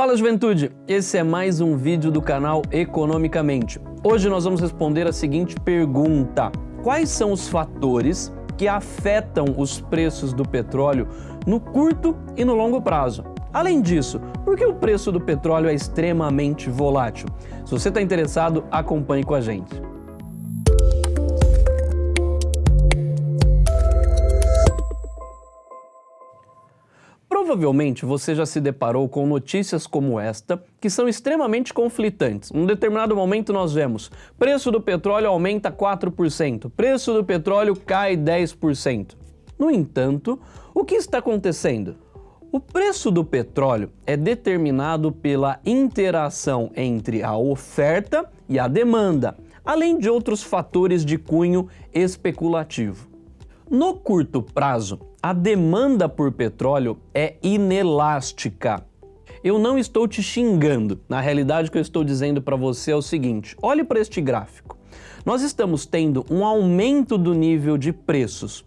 Fala juventude, esse é mais um vídeo do canal Economicamente. Hoje nós vamos responder a seguinte pergunta. Quais são os fatores que afetam os preços do petróleo no curto e no longo prazo? Além disso, por que o preço do petróleo é extremamente volátil? Se você está interessado, acompanhe com a gente. Provavelmente você já se deparou com notícias como esta, que são extremamente conflitantes. Num determinado momento nós vemos preço do petróleo aumenta 4%, preço do petróleo cai 10%. No entanto, o que está acontecendo? O preço do petróleo é determinado pela interação entre a oferta e a demanda, além de outros fatores de cunho especulativo. No curto prazo, a demanda por petróleo é inelástica. Eu não estou te xingando. Na realidade, o que eu estou dizendo para você é o seguinte: olhe para este gráfico. Nós estamos tendo um aumento do nível de preços.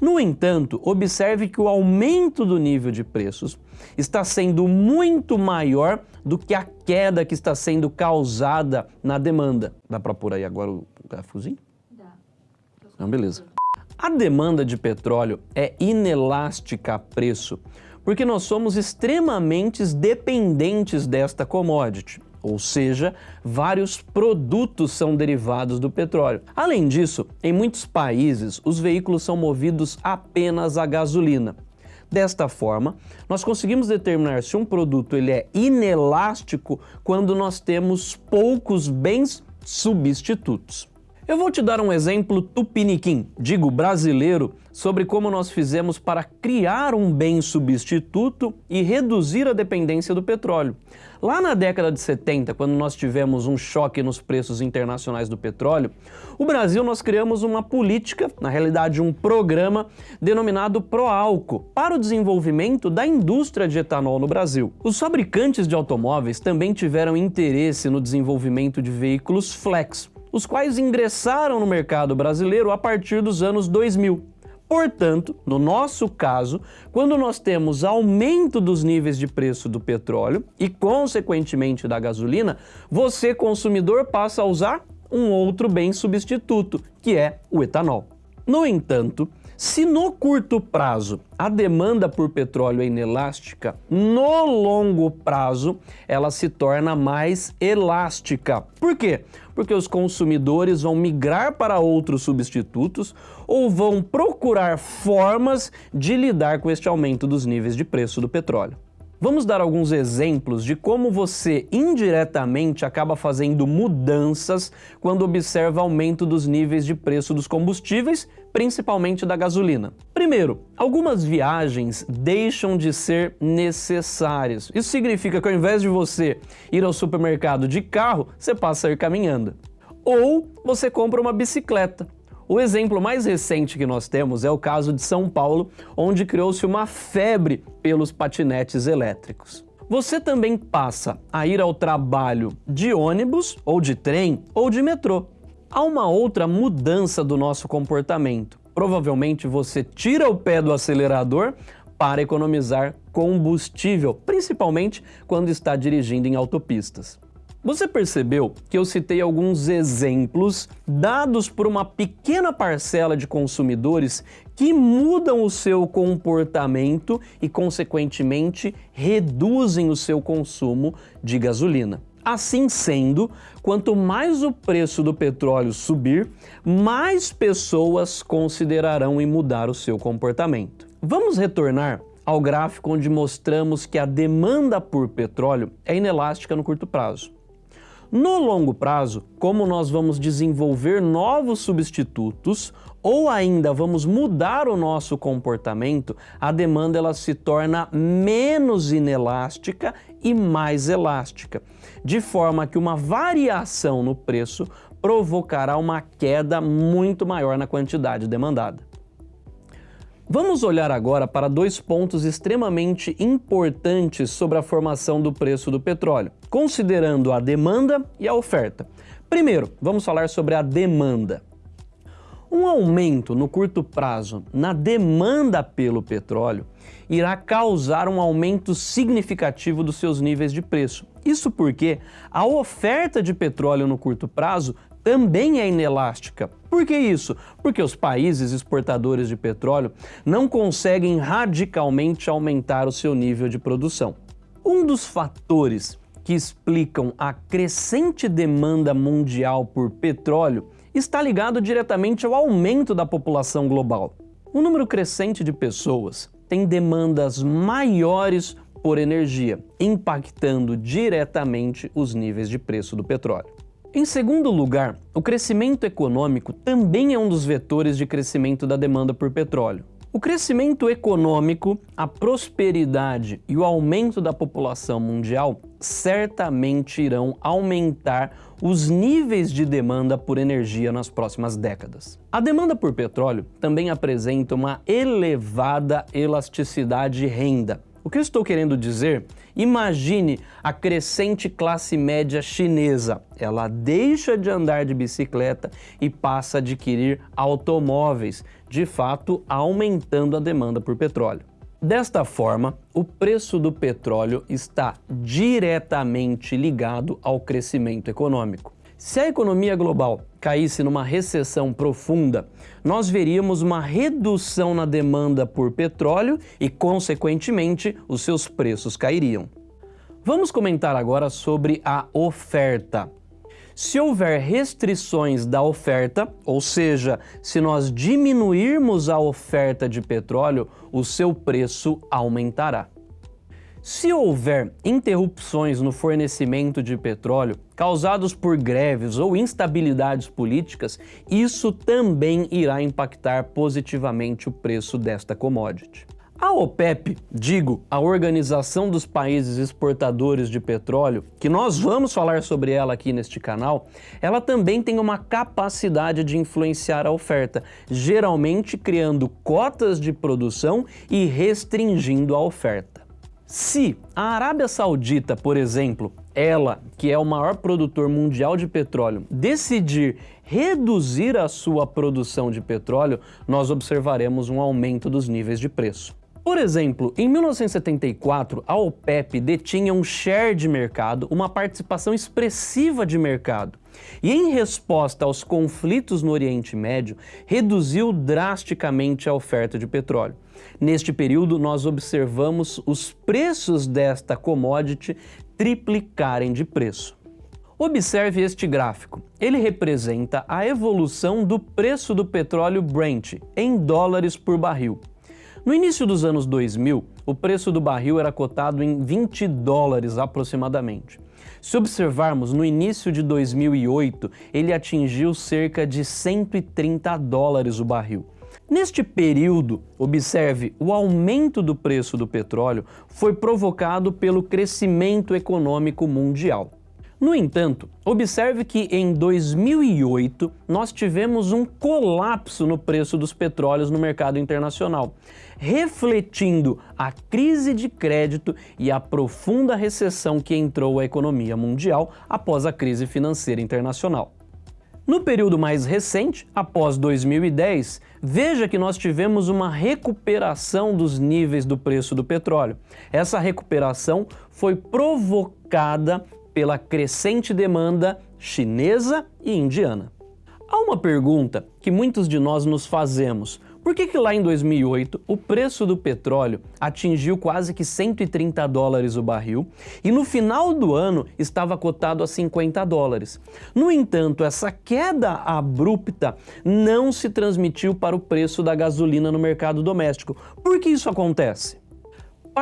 No entanto, observe que o aumento do nível de preços está sendo muito maior do que a queda que está sendo causada na demanda. Dá para pôr aí agora o gráficozinho? Dá. Então, beleza. A demanda de petróleo é inelástica a preço, porque nós somos extremamente dependentes desta commodity, ou seja, vários produtos são derivados do petróleo. Além disso, em muitos países, os veículos são movidos apenas a gasolina. Desta forma, nós conseguimos determinar se um produto ele é inelástico quando nós temos poucos bens substitutos. Eu vou te dar um exemplo tupiniquim, digo brasileiro, sobre como nós fizemos para criar um bem substituto e reduzir a dependência do petróleo. Lá na década de 70, quando nós tivemos um choque nos preços internacionais do petróleo, o Brasil nós criamos uma política, na realidade um programa, denominado Proálcool, para o desenvolvimento da indústria de etanol no Brasil. Os fabricantes de automóveis também tiveram interesse no desenvolvimento de veículos flex, os quais ingressaram no mercado brasileiro a partir dos anos 2000. Portanto, no nosso caso, quando nós temos aumento dos níveis de preço do petróleo e, consequentemente, da gasolina, você, consumidor, passa a usar um outro bem substituto, que é o etanol. No entanto, se no curto prazo a demanda por petróleo é inelástica, no longo prazo ela se torna mais elástica. Por quê? Porque os consumidores vão migrar para outros substitutos ou vão procurar formas de lidar com este aumento dos níveis de preço do petróleo. Vamos dar alguns exemplos de como você indiretamente acaba fazendo mudanças quando observa aumento dos níveis de preço dos combustíveis, principalmente da gasolina. Primeiro, algumas viagens deixam de ser necessárias. Isso significa que ao invés de você ir ao supermercado de carro, você passa a ir caminhando. Ou você compra uma bicicleta. O exemplo mais recente que nós temos é o caso de São Paulo, onde criou-se uma febre pelos patinetes elétricos. Você também passa a ir ao trabalho de ônibus, ou de trem, ou de metrô. Há uma outra mudança do nosso comportamento. Provavelmente você tira o pé do acelerador para economizar combustível, principalmente quando está dirigindo em autopistas. Você percebeu que eu citei alguns exemplos dados por uma pequena parcela de consumidores que mudam o seu comportamento e, consequentemente, reduzem o seu consumo de gasolina. Assim sendo, quanto mais o preço do petróleo subir, mais pessoas considerarão em mudar o seu comportamento. Vamos retornar ao gráfico onde mostramos que a demanda por petróleo é inelástica no curto prazo. No longo prazo, como nós vamos desenvolver novos substitutos ou ainda vamos mudar o nosso comportamento, a demanda ela se torna menos inelástica e mais elástica, de forma que uma variação no preço provocará uma queda muito maior na quantidade demandada. Vamos olhar agora para dois pontos extremamente importantes sobre a formação do preço do petróleo, considerando a demanda e a oferta. Primeiro, vamos falar sobre a demanda. Um aumento no curto prazo na demanda pelo petróleo irá causar um aumento significativo dos seus níveis de preço. Isso porque a oferta de petróleo no curto prazo também é inelástica. Por que isso? Porque os países exportadores de petróleo não conseguem radicalmente aumentar o seu nível de produção. Um dos fatores que explicam a crescente demanda mundial por petróleo está ligado diretamente ao aumento da população global. O número crescente de pessoas tem demandas maiores por energia, impactando diretamente os níveis de preço do petróleo. Em segundo lugar, o crescimento econômico também é um dos vetores de crescimento da demanda por petróleo. O crescimento econômico, a prosperidade e o aumento da população mundial certamente irão aumentar os níveis de demanda por energia nas próximas décadas. A demanda por petróleo também apresenta uma elevada elasticidade de renda, o que eu estou querendo dizer? Imagine a crescente classe média chinesa. Ela deixa de andar de bicicleta e passa a adquirir automóveis, de fato aumentando a demanda por petróleo. Desta forma, o preço do petróleo está diretamente ligado ao crescimento econômico. Se a economia global caísse numa recessão profunda, nós veríamos uma redução na demanda por petróleo e, consequentemente, os seus preços cairiam. Vamos comentar agora sobre a oferta. Se houver restrições da oferta, ou seja, se nós diminuirmos a oferta de petróleo, o seu preço aumentará. Se houver interrupções no fornecimento de petróleo causados por greves ou instabilidades políticas, isso também irá impactar positivamente o preço desta commodity. A OPEP, digo, a Organização dos Países Exportadores de Petróleo, que nós vamos falar sobre ela aqui neste canal, ela também tem uma capacidade de influenciar a oferta, geralmente criando cotas de produção e restringindo a oferta. Se a Arábia Saudita, por exemplo, ela, que é o maior produtor mundial de petróleo, decidir reduzir a sua produção de petróleo, nós observaremos um aumento dos níveis de preço. Por exemplo, em 1974, a OPEP detinha um share de mercado, uma participação expressiva de mercado. E em resposta aos conflitos no Oriente Médio, reduziu drasticamente a oferta de petróleo. Neste período, nós observamos os preços desta commodity triplicarem de preço. Observe este gráfico. Ele representa a evolução do preço do petróleo Brent em dólares por barril. No início dos anos 2000, o preço do barril era cotado em 20 dólares aproximadamente. Se observarmos, no início de 2008, ele atingiu cerca de 130 dólares o barril. Neste período, observe, o aumento do preço do petróleo foi provocado pelo crescimento econômico mundial. No entanto, observe que em 2008 nós tivemos um colapso no preço dos petróleos no mercado internacional, refletindo a crise de crédito e a profunda recessão que entrou a economia mundial após a crise financeira internacional. No período mais recente, após 2010, veja que nós tivemos uma recuperação dos níveis do preço do petróleo. Essa recuperação foi provocada pela crescente demanda chinesa e indiana. Há uma pergunta que muitos de nós nos fazemos. Por que, que lá em 2008 o preço do petróleo atingiu quase que 130 dólares o barril e no final do ano estava cotado a 50 dólares? No entanto, essa queda abrupta não se transmitiu para o preço da gasolina no mercado doméstico. Por que isso acontece?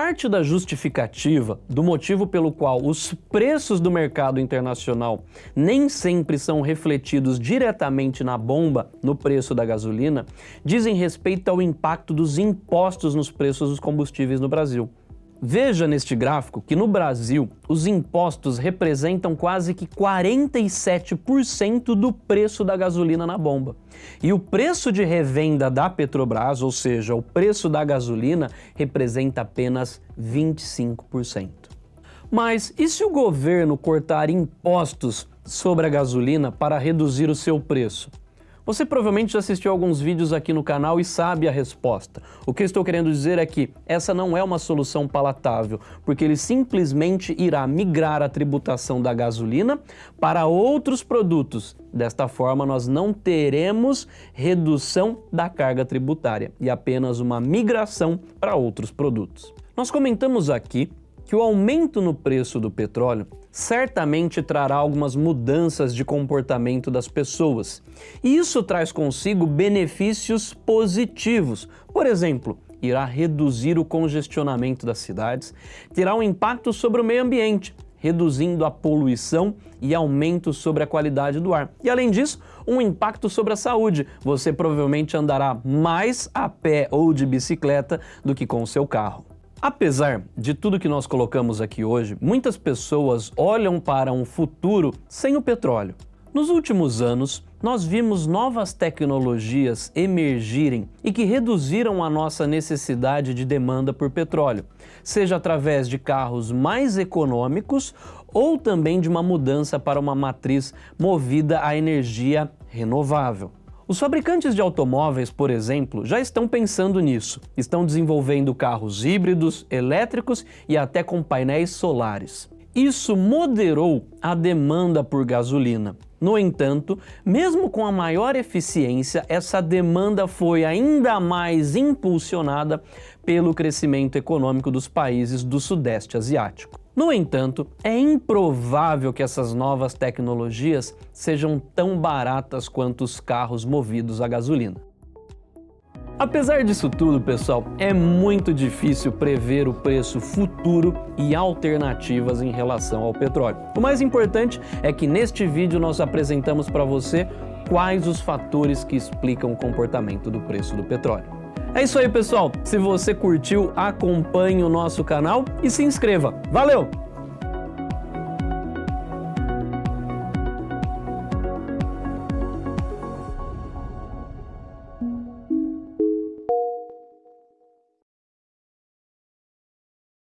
Parte da justificativa do motivo pelo qual os preços do mercado internacional nem sempre são refletidos diretamente na bomba, no preço da gasolina, dizem respeito ao impacto dos impostos nos preços dos combustíveis no Brasil. Veja neste gráfico que no Brasil os impostos representam quase que 47% do preço da gasolina na bomba. E o preço de revenda da Petrobras, ou seja, o preço da gasolina, representa apenas 25%. Mas e se o governo cortar impostos sobre a gasolina para reduzir o seu preço? Você provavelmente já assistiu alguns vídeos aqui no canal e sabe a resposta. O que eu estou querendo dizer é que essa não é uma solução palatável, porque ele simplesmente irá migrar a tributação da gasolina para outros produtos. Desta forma, nós não teremos redução da carga tributária e apenas uma migração para outros produtos. Nós comentamos aqui que o aumento no preço do petróleo certamente trará algumas mudanças de comportamento das pessoas. E isso traz consigo benefícios positivos. Por exemplo, irá reduzir o congestionamento das cidades, terá um impacto sobre o meio ambiente, reduzindo a poluição e aumento sobre a qualidade do ar. E além disso, um impacto sobre a saúde. Você provavelmente andará mais a pé ou de bicicleta do que com o seu carro. Apesar de tudo que nós colocamos aqui hoje, muitas pessoas olham para um futuro sem o petróleo. Nos últimos anos, nós vimos novas tecnologias emergirem e que reduziram a nossa necessidade de demanda por petróleo, seja através de carros mais econômicos ou também de uma mudança para uma matriz movida a energia renovável. Os fabricantes de automóveis, por exemplo, já estão pensando nisso. Estão desenvolvendo carros híbridos, elétricos e até com painéis solares. Isso moderou a demanda por gasolina. No entanto, mesmo com a maior eficiência, essa demanda foi ainda mais impulsionada pelo crescimento econômico dos países do Sudeste Asiático. No entanto, é improvável que essas novas tecnologias sejam tão baratas quanto os carros movidos a gasolina. Apesar disso tudo, pessoal, é muito difícil prever o preço futuro e alternativas em relação ao petróleo. O mais importante é que neste vídeo nós apresentamos para você quais os fatores que explicam o comportamento do preço do petróleo. É isso aí, pessoal. Se você curtiu, acompanhe o nosso canal e se inscreva. Valeu!